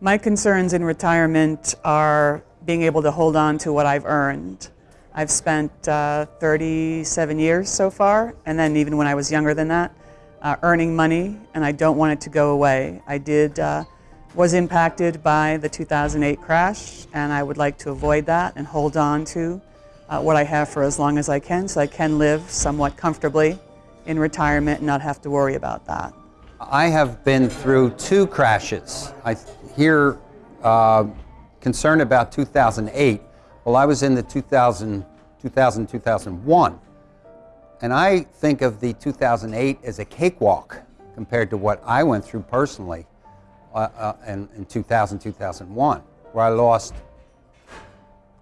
My concerns in retirement are being able to hold on to what I've earned. I've spent uh, 37 years so far, and then even when I was younger than that, uh, earning money, and I don't want it to go away. I did uh, was impacted by the 2008 crash, and I would like to avoid that and hold on to uh, what I have for as long as I can, so I can live somewhat comfortably in retirement and not have to worry about that. I have been through two crashes. I hear uh, concern about 2008. Well, I was in the 2000, 2000, 2001. And I think of the 2008 as a cakewalk compared to what I went through personally uh, uh, in, in 2000, 2001, where I lost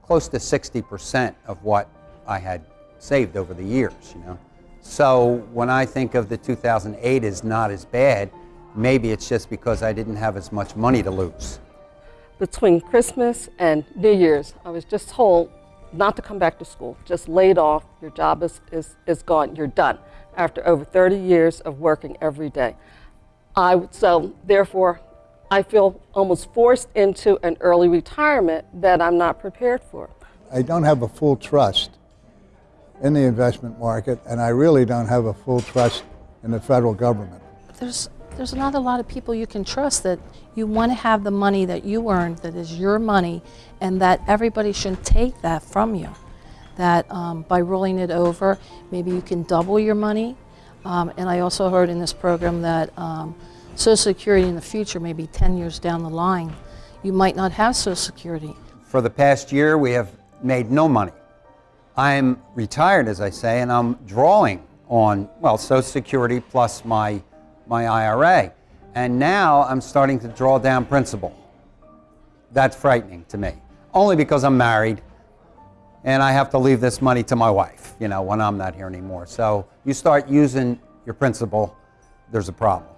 close to 60% of what I had saved over the years, you know. So when I think of the 2008 as not as bad, maybe it's just because I didn't have as much money to lose. Between Christmas and New Year's, I was just told not to come back to school, just laid off, your job is, is, is gone, you're done, after over 30 years of working every day. I, so therefore, I feel almost forced into an early retirement that I'm not prepared for. I don't have a full trust in the investment market, and I really don't have a full trust in the federal government. There's, there's not a lot of people you can trust that you want to have the money that you earned, that is your money, and that everybody shouldn't take that from you. That um, by rolling it over, maybe you can double your money. Um, and I also heard in this program that um, Social Security in the future, maybe 10 years down the line, you might not have Social Security. For the past year, we have made no money. I'm retired, as I say, and I'm drawing on, well, Social Security plus my, my IRA. And now I'm starting to draw down principal. That's frightening to me, only because I'm married and I have to leave this money to my wife, you know, when I'm not here anymore. So you start using your principal, there's a problem.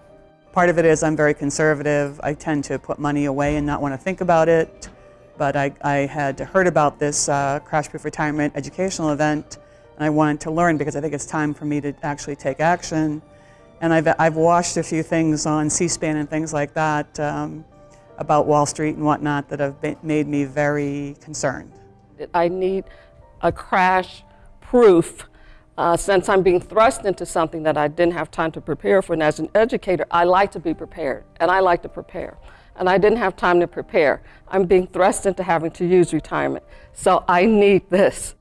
Part of it is I'm very conservative. I tend to put money away and not want to think about it. But I, I had heard about this uh, Crash Proof Retirement educational event, and I wanted to learn because I think it's time for me to actually take action. And I've, I've watched a few things on C-SPAN and things like that um, about Wall Street and whatnot that have been, made me very concerned. I need a crash proof uh, since I'm being thrust into something that I didn't have time to prepare for. And as an educator, I like to be prepared, and I like to prepare. And I didn't have time to prepare. I'm being thrust into having to use retirement. So I need this.